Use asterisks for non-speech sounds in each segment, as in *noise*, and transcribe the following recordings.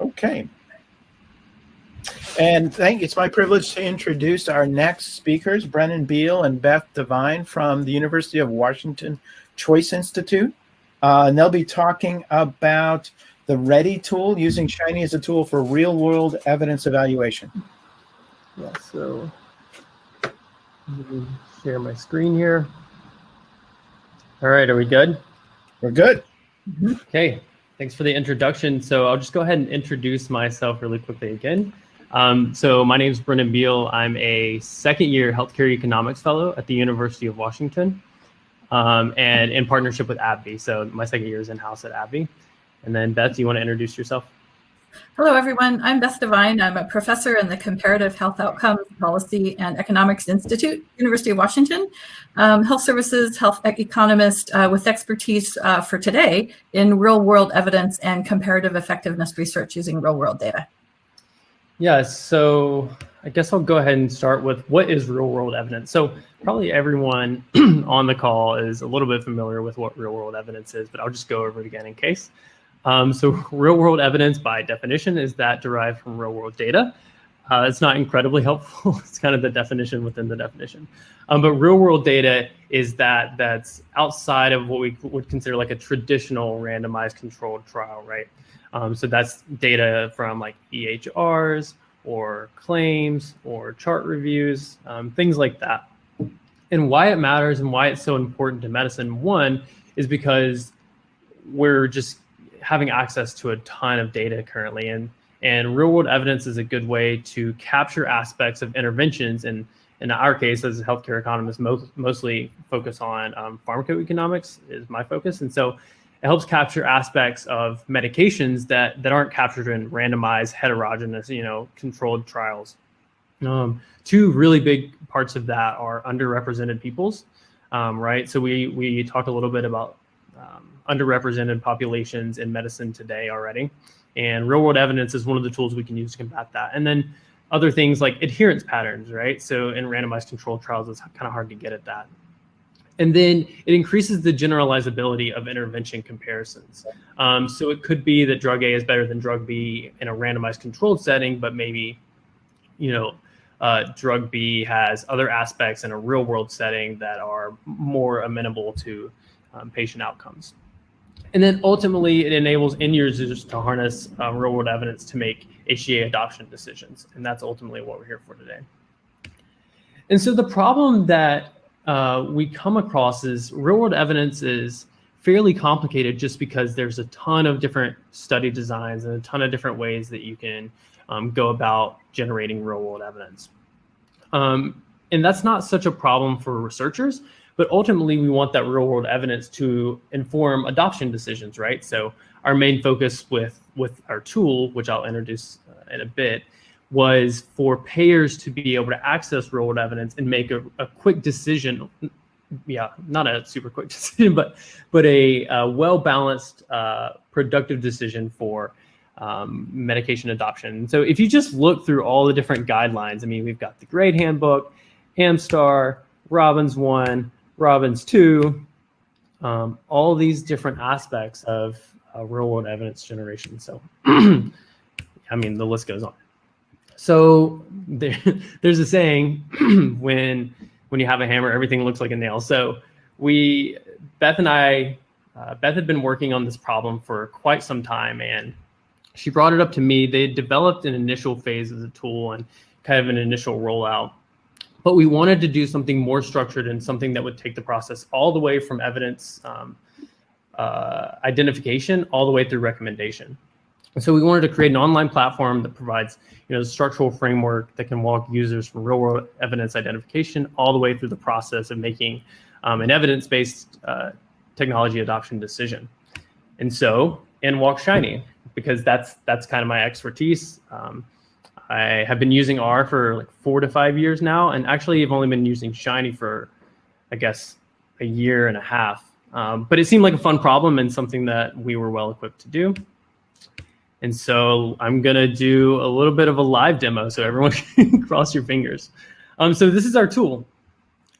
Okay. And thank it's my privilege to introduce our next speakers, Brennan Beal and Beth Devine from the University of Washington Choice Institute. Uh, and they'll be talking about the READY tool, using Shiny as a tool for real world evidence evaluation. Yeah, so let me share my screen here. All right, are we good? We're good. Okay, thanks for the introduction. So I'll just go ahead and introduce myself really quickly again. Um, so my name is Brennan Beal. I'm a second year healthcare economics fellow at the University of Washington um, and in partnership with AbbVie. So my second year is in-house at AbbVie. And then Beth, do you want to introduce yourself? Hello, everyone. I'm Beth Devine. I'm a professor in the Comparative Health Outcomes Policy and Economics Institute, University of Washington, um, health services, health economist uh, with expertise uh, for today in real world evidence and comparative effectiveness research using real world data. Yeah, so I guess I'll go ahead and start with what is real world evidence. So probably everyone *clears throat* on the call is a little bit familiar with what real world evidence is, but I'll just go over it again in case. Um, so *laughs* real world evidence by definition is that derived from real world data. Uh, it's not incredibly *laughs* helpful. it's kind of the definition within the definition. Um, but real world data is that that's outside of what we would consider like a traditional randomized controlled trial, right? Um, so that's data from like EHRs or claims or chart reviews, um, things like that. And why it matters and why it's so important to medicine, one, is because we're just having access to a ton of data currently. And, and real world evidence is a good way to capture aspects of interventions. And in our case, as a healthcare economist, most, mostly focus on um, pharmacoeconomics is my focus. And so it helps capture aspects of medications that, that aren't captured in randomized, heterogeneous, you know, controlled trials. Um, two really big parts of that are underrepresented peoples, um, right? So we, we talked a little bit about um, underrepresented populations in medicine today already. And real world evidence is one of the tools we can use to combat that. And then other things like adherence patterns, right? So in randomized controlled trials, it's kind of hard to get at that. And then it increases the generalizability of intervention comparisons. Um, so it could be that drug A is better than drug B in a randomized controlled setting, but maybe, you know, uh, drug B has other aspects in a real world setting that are more amenable to um, patient outcomes. And then ultimately, it enables end users to harness um, real world evidence to make HTA adoption decisions. And that's ultimately what we're here for today. And so the problem that uh, we come across is real world evidence is fairly complicated just because there's a ton of different study designs and a ton of different ways that you can um, go about generating real world evidence. Um, and that's not such a problem for researchers but ultimately, we want that real world evidence to inform adoption decisions, right? So our main focus with, with our tool, which I'll introduce uh, in a bit, was for payers to be able to access real world evidence and make a, a quick decision. Yeah, not a super quick *laughs* decision, but but a, a well balanced, uh, productive decision for um, medication adoption. So if you just look through all the different guidelines, I mean, we've got the GRADE handbook, AMSTAR, ROBINS one, ROBINS 2, um, all these different aspects of uh, real world evidence generation. So, *clears throat* I mean, the list goes on. So there, *laughs* there's a saying *clears throat* when when you have a hammer, everything looks like a nail. So we, Beth and I, uh, Beth had been working on this problem for quite some time, and she brought it up to me. They had developed an initial phase of the tool and kind of an initial rollout but we wanted to do something more structured and something that would take the process all the way from evidence um, uh, identification all the way through recommendation. And so we wanted to create an online platform that provides, you know, the structural framework that can walk users from real world evidence identification all the way through the process of making um, an evidence-based uh, technology adoption decision. And so, in Walk Shiny, because that's that's kind of my expertise. Um, I have been using R for like four to five years now, and actually I've only been using Shiny for, I guess, a year and a half. Um, but it seemed like a fun problem and something that we were well equipped to do. And so I'm gonna do a little bit of a live demo so everyone *laughs* can cross your fingers. Um, so this is our tool.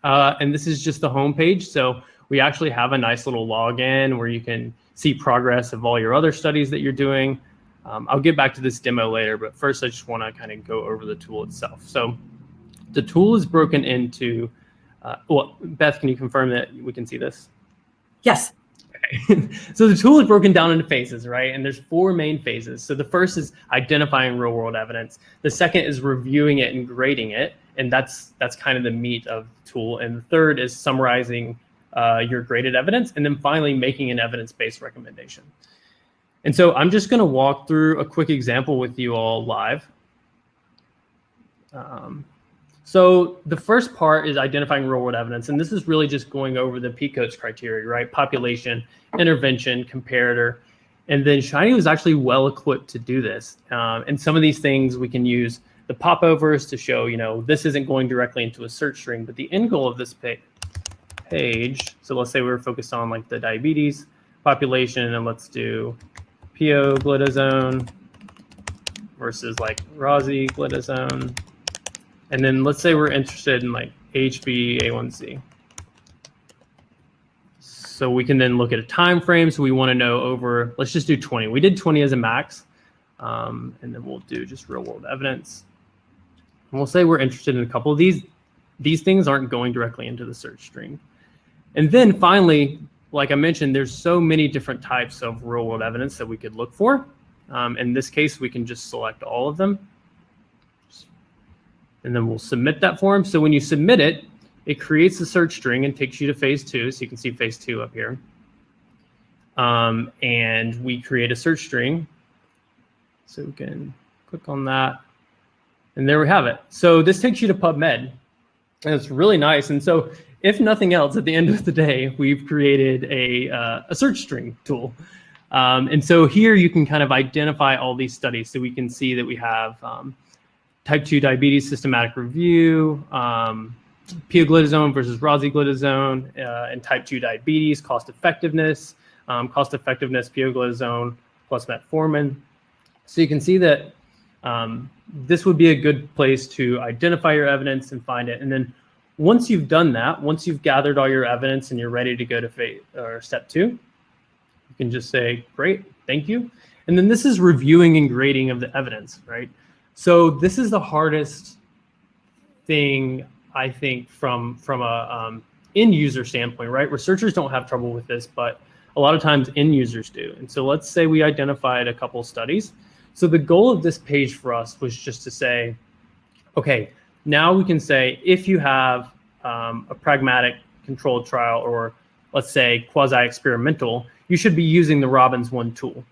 Uh, and this is just the home page. So we actually have a nice little login where you can see progress of all your other studies that you're doing. Um, I'll get back to this demo later, but first I just wanna kind of go over the tool itself. So the tool is broken into, uh, well, Beth, can you confirm that we can see this? Yes. Okay. *laughs* so the tool is broken down into phases, right? And there's four main phases. So the first is identifying real world evidence. The second is reviewing it and grading it. And that's that's kind of the meat of the tool. And the third is summarizing uh, your graded evidence. And then finally making an evidence-based recommendation. And so I'm just gonna walk through a quick example with you all live. Um, so the first part is identifying real world evidence. And this is really just going over the PECOS criteria, right? Population, intervention, comparator. And then Shiny was actually well equipped to do this. Um, and some of these things we can use the popovers to show, you know, this isn't going directly into a search string, but the end goal of this page, so let's say we were focused on like the diabetes population and let's do pioglitazone versus like rosiglitazone and then let's say we're interested in like HbA1c. So we can then look at a time frame. So we want to know over, let's just do 20. We did 20 as a max. Um, and then we'll do just real world evidence. And we'll say we're interested in a couple of these. These things aren't going directly into the search string. And then finally, like I mentioned, there's so many different types of real world evidence that we could look for. Um, in this case, we can just select all of them and then we'll submit that form. So when you submit it, it creates the search string and takes you to phase two. So you can see phase two up here. Um, and we create a search string. So we can click on that. And there we have it. So this takes you to PubMed. And it's really nice. And so if nothing else, at the end of the day, we've created a, uh, a search string tool. Um, and so here you can kind of identify all these studies. So we can see that we have um, type 2 diabetes systematic review, um, pioglitazone versus rosiglitazone, uh, and type 2 diabetes, cost effectiveness, um, cost effectiveness, pioglitazone plus metformin. So you can see that um, this would be a good place to identify your evidence and find it. And then once you've done that, once you've gathered all your evidence and you're ready to go to phase, or step two, you can just say, great, thank you. And then this is reviewing and grading of the evidence, right? So this is the hardest thing I think from from a um, end user standpoint, right? Researchers don't have trouble with this, but a lot of times end users do. And so let's say we identified a couple studies. So the goal of this page for us was just to say, okay, now we can say if you have um, a pragmatic controlled trial or let's say quasi-experimental, you should be using the ROBINS one tool.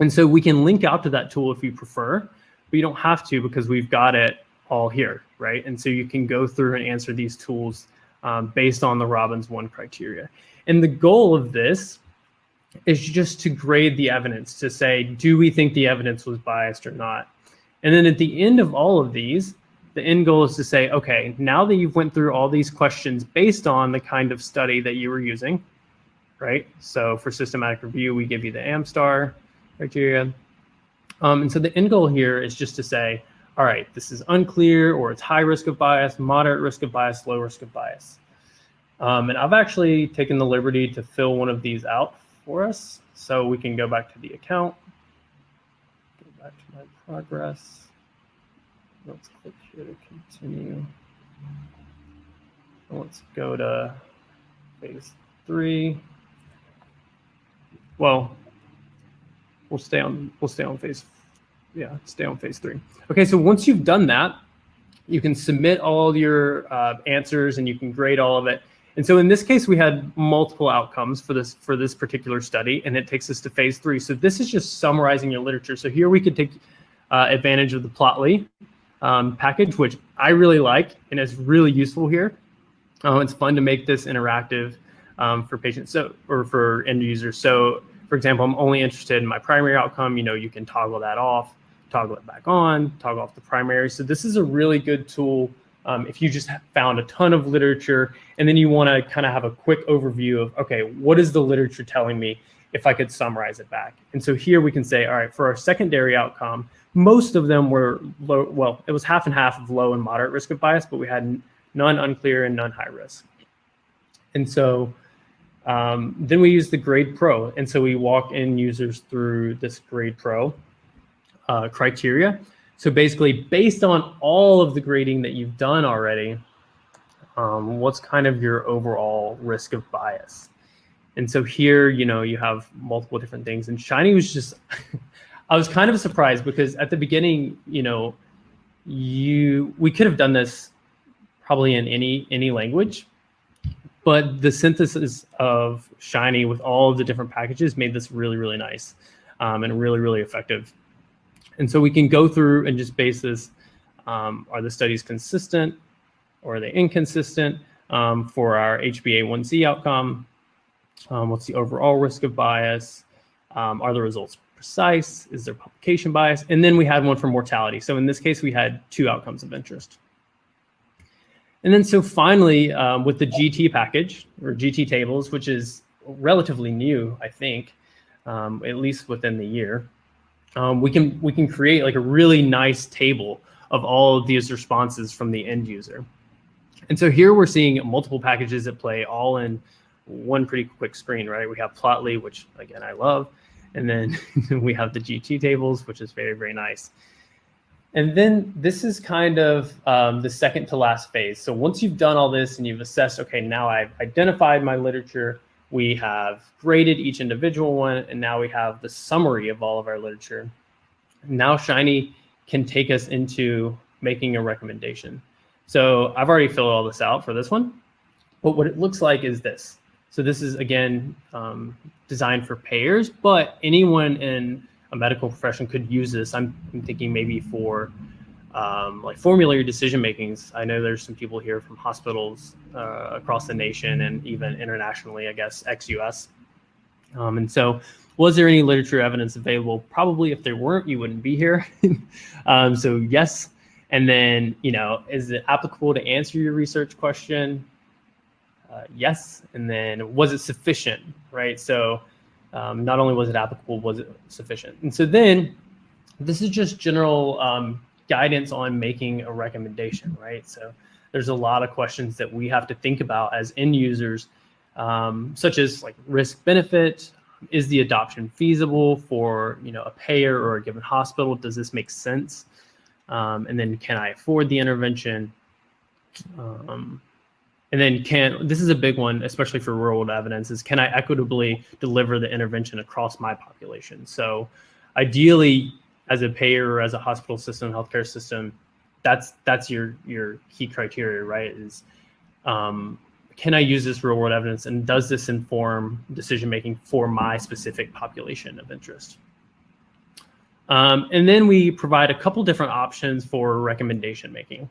And so we can link out to that tool if you prefer but you don't have to because we've got it all here, right? And so you can go through and answer these tools um, based on the ROBINS one criteria. And the goal of this is just to grade the evidence to say, do we think the evidence was biased or not? And then at the end of all of these, the end goal is to say, okay, now that you've went through all these questions based on the kind of study that you were using, right? So for systematic review, we give you the AMSTAR criteria. Um, and so the end goal here is just to say, all right, this is unclear or it's high risk of bias, moderate risk of bias, low risk of bias. Um, and I've actually taken the liberty to fill one of these out for us. So we can go back to the account, go back to my progress. Let's click here to continue. Let's go to phase three. Well, we'll stay on we'll stay on phase yeah stay on phase three. Okay so once you've done that you can submit all your uh, answers and you can grade all of it. And so in this case we had multiple outcomes for this for this particular study and it takes us to phase three. So this is just summarizing your literature. So here we could take uh, advantage of the Plotly um, package which i really like and is really useful here uh, it's fun to make this interactive um, for patients so or for end users so for example, I'm only interested in my primary outcome, you know, you can toggle that off, toggle it back on, toggle off the primary. So this is a really good tool um, if you just found a ton of literature and then you want to kind of have a quick overview of, okay, what is the literature telling me? if I could summarize it back. And so here we can say, all right, for our secondary outcome, most of them were low. Well, it was half and half of low and moderate risk of bias, but we had none unclear and none high risk. And so um, then we use the GRADEpro. And so we walk in users through this GRADEpro uh, criteria. So basically, based on all of the grading that you've done already, um, what's kind of your overall risk of bias? And so here, you know, you have multiple different things. And Shiny was just, *laughs* I was kind of surprised because at the beginning, you know, you we could have done this probably in any any language, but the synthesis of Shiny with all of the different packages made this really really nice um, and really really effective. And so we can go through and just base this: um, are the studies consistent or are they inconsistent um, for our HbA1c outcome? Um, what's the overall risk of bias? Um, are the results precise? Is there publication bias? And then we had one for mortality. So in this case, we had two outcomes of interest. And then so finally, um, with the GT package or GT tables, which is relatively new, I think, um, at least within the year, um, we can we can create like a really nice table of all of these responses from the end user. And so here we're seeing multiple packages at play all in one pretty quick screen, right? We have Plotly, which again, I love. And then *laughs* we have the GT tables, which is very, very nice. And then this is kind of um, the second to last phase. So once you've done all this and you've assessed, okay, now I've identified my literature, we have graded each individual one, and now we have the summary of all of our literature. Now Shiny can take us into making a recommendation. So I've already filled all this out for this one, but what it looks like is this. So this is again um, designed for payers, but anyone in a medical profession could use this. I'm, I'm thinking maybe for um, like formulary decision makings. I know there's some people here from hospitals uh, across the nation and even internationally, I guess, ex-US. Um, and so, was there any literature evidence available? Probably, if there weren't, you wouldn't be here. *laughs* um, so yes. And then, you know, is it applicable to answer your research question? Uh, yes. And then, was it sufficient? Right. So, um, not only was it applicable, was it sufficient? And so then, this is just general um, guidance on making a recommendation, right? So there's a lot of questions that we have to think about as end users, um, such as like risk benefit. Is the adoption feasible for you know a payer or a given hospital? Does this make sense? Um, and then can I afford the intervention? Um, and then can this is a big one, especially for real world evidence, is can I equitably deliver the intervention across my population? So ideally, as a payer or as a hospital system, healthcare system, that's that's your your key criteria, right? Is um, can I use this real world evidence and does this inform decision making for my specific population of interest? Um, and then we provide a couple different options for recommendation making.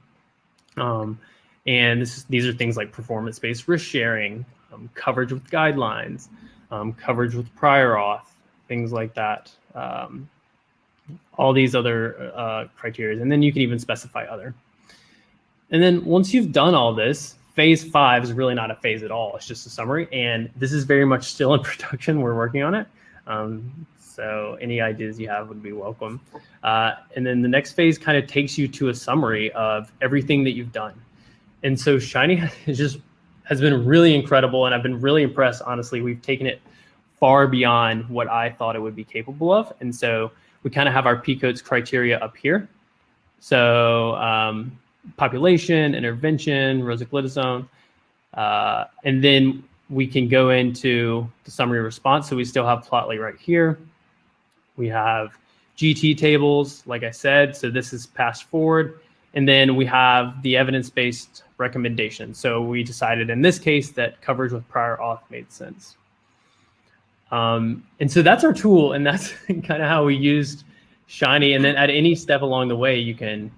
Um, and this, these are things like performance based risk sharing, um, coverage with guidelines, um, coverage with prior auth, things like that. Um, all these other uh, criteria, and then you can even specify other. And then once you've done all this, phase five is really not a phase at all. It's just a summary, and this is very much still in *laughs* production. We're working on it. Um, so any ideas you have would be welcome. Uh, and then the next phase kind of takes you to a summary of everything that you've done. And so Shiny *laughs* has just has been really incredible, and I've been really impressed. Honestly, we've taken it far beyond what I thought it would be capable of, and so we kind of have our PCODES criteria up here. So um, population, intervention, rosiglitazone, uh, and then we can go into the summary response. So we still have Plotly right here. We have GT tables, like I said. So this is passed forward. And then we have the evidence-based recommendation. So we decided in this case that coverage with prior auth made sense. Um, and so that's our tool, and that's *laughs* kind of how we used Shiny. And then at any step along the way, you can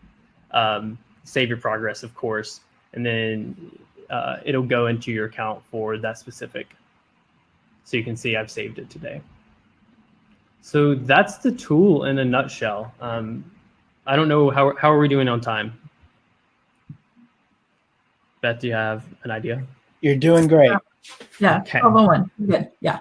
um, save your progress, of course, and then uh, it'll go into your account for that specific. So you can see I've saved it today. So that's the tool in a nutshell. Um, I don't know how how are we doing on time. Beth, do you have an idea? You're doing great. Yeah, Okay. 1201. Good. Yeah.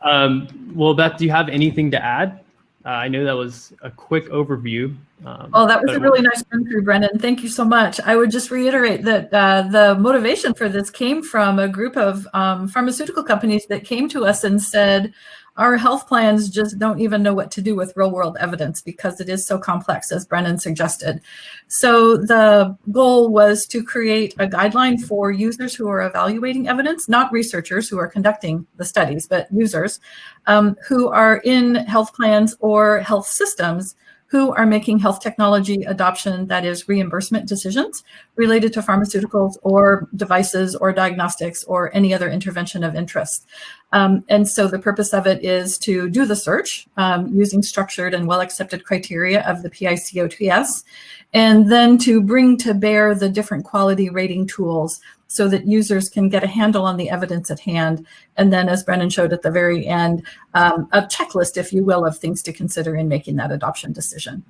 Um, well, Beth, do you have anything to add? Uh, I know that was a quick overview. Um, Oh, that was a really nice run through, Brendan. Thank you so much. I would just reiterate that uh, the motivation for this came from a group of um, pharmaceutical companies that came to us and said, our health plans just don't even know what to do with real world evidence because it is so complex, as Brennan suggested. So the goal was to create a guideline for users who are evaluating evidence, not researchers who are conducting the studies, but users um, who are in health plans or health systems who are making health technology adoption, that is reimbursement decisions related to pharmaceuticals or devices or diagnostics or any other intervention of interest. Um, and so the purpose of it is to do the search um, using structured and well-accepted criteria of the PICOTS, and then to bring to bear the different quality rating tools so that users can get a handle on the evidence at hand. And then as Brennan showed at the very end, um, a checklist, if you will, of things to consider in making that adoption decision.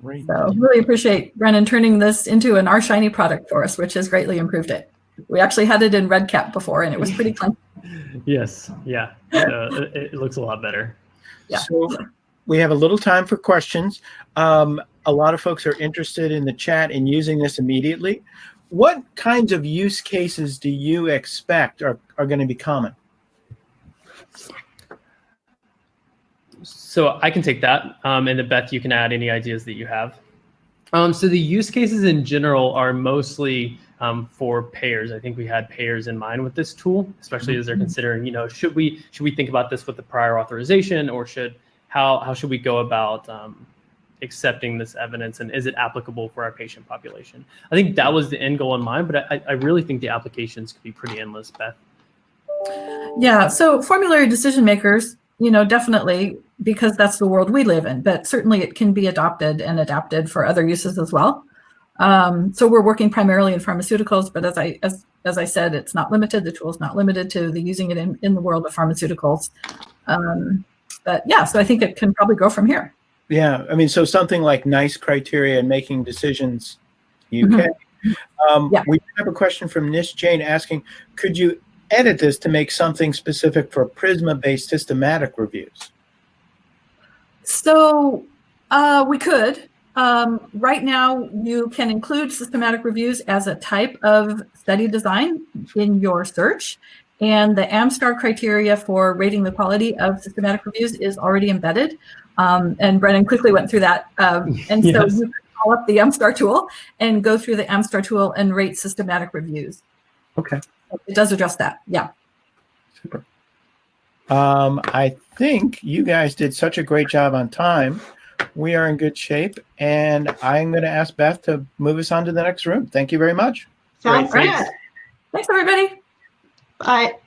Great. So really appreciate Brennan turning this into an R Shiny product for us, which has greatly improved it. We actually had it in REDCap before and it was pretty *laughs* clunky. Yes. Yeah. Uh, it, it looks a lot better. Yeah. So we have a little time for questions. Um, a lot of folks are interested in the chat and using this immediately. What kinds of use cases do you expect are, are going to be common? So I can take that, um, and then Beth, you can add any ideas that you have. Um, so the use cases in general are mostly um, for payers. I think we had payers in mind with this tool, especially as they're considering, you know, should we should we think about this with the prior authorization, or should how how should we go about um, accepting this evidence, and is it applicable for our patient population? I think that was the end goal in mind, but I, I really think the applications could be pretty endless, Beth. Yeah, so formulary decision makers, you know, definitely because that's the world we live in, but certainly it can be adopted and adapted for other uses as well. Um, so we're working primarily in pharmaceuticals, but as I as as I said, it's not limited. The tool is not limited to the using it in, in the world of pharmaceuticals. Um, but yeah, so I think it can probably go from here. Yeah, I mean, so something like NICE criteria and making decisions, UK. Um, Yeah. We have a question from Nish Jain asking, could you edit this to make something specific for PRISMA-based systematic reviews? So uh, we could. Um, right now, you can include systematic reviews as a type of study design in your search. And the AMSTAR criteria for rating the quality of systematic reviews is already embedded. Um, and Brennan quickly went through that. Um, *laughs* and so Yes. you can call up the AMSTAR tool and go through the AMSTAR tool and rate systematic reviews. Okay. It does address that. Yeah. Super. Um, I think you guys did such a great job on time. We are in good shape, and I'm going to ask Beth to move us on to the next room. Thank you very much. Sounds Great, good. thanks. Thanks, everybody. Bye.